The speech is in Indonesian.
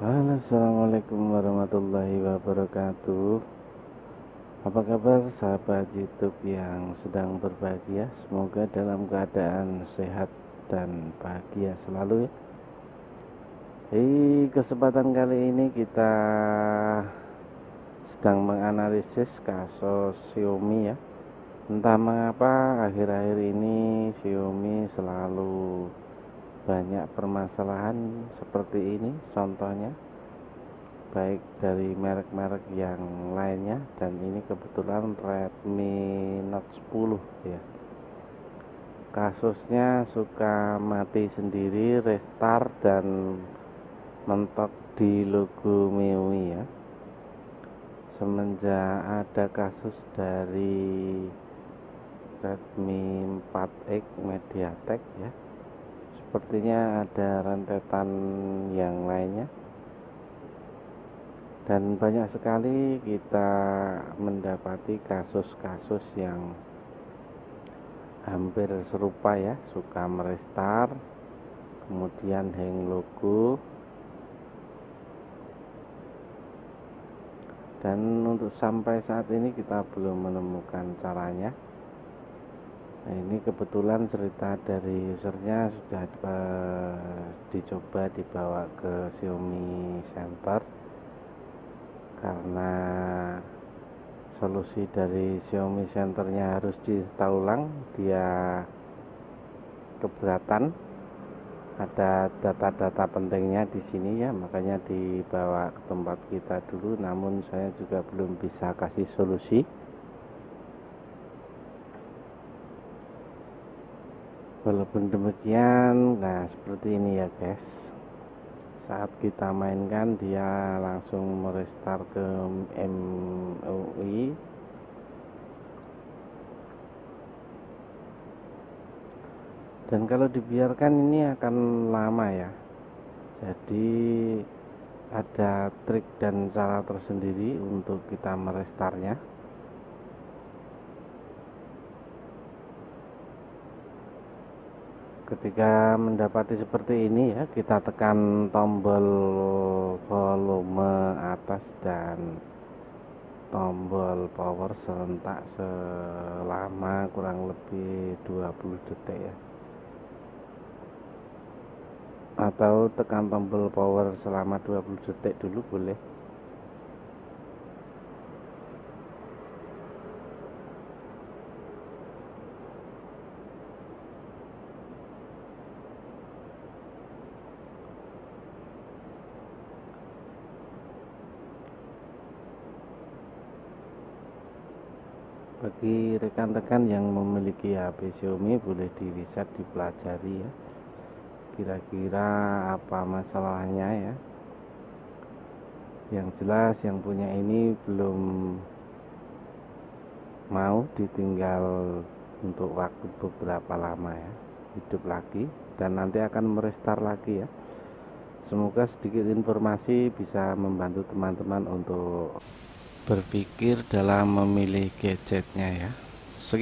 Assalamualaikum warahmatullahi wabarakatuh. Apa kabar sahabat youtube yang sedang berbahagia? Semoga dalam keadaan sehat dan bahagia selalu ya. Di kesempatan kali ini kita sedang menganalisis kasus Xiaomi ya. Entah mengapa akhir-akhir ini Xiaomi selalu banyak permasalahan seperti ini contohnya baik dari merek-merek yang lainnya dan ini kebetulan Redmi Note 10 ya. Kasusnya suka mati sendiri restart dan mentok di logo MIUI ya. Semenjak ada kasus dari Redmi 4X MediaTek ya sepertinya ada rentetan yang lainnya. Dan banyak sekali kita mendapati kasus-kasus yang hampir serupa ya. Suka merestart kemudian hang logo. Dan untuk sampai saat ini kita belum menemukan caranya nah ini kebetulan cerita dari usernya sudah dicoba dibawa ke Xiaomi Center karena solusi dari Xiaomi centernya harus diinstal ulang dia keberatan. Ada data-data pentingnya di sini ya makanya dibawa ke tempat kita dulu namun saya juga belum bisa kasih solusi walaupun demikian nah seperti ini ya guys. Saat kita mainkan dia langsung merestart ke MUI dan kalau dibiarkan ini akan lama ya. Jadi ada trik dan cara tersendiri untuk kita merestartnya ketika mendapati seperti ini ya kita tekan tombol volume atas dan tombol power serentak selama kurang lebih 20 detik ya. Atau tekan tombol power selama 20 detik dulu boleh bagi rekan-rekan yang memiliki HP Xiaomi boleh di riset dipelajari ya. Kira-kira apa masalahnya ya? Yang jelas yang punya ini belum mau ditinggal untuk waktu beberapa lama ya. Hidup lagi dan nanti akan merestart lagi ya. Semoga sedikit informasi bisa membantu teman-teman untuk berpikir dalam memilih gadgetnya ya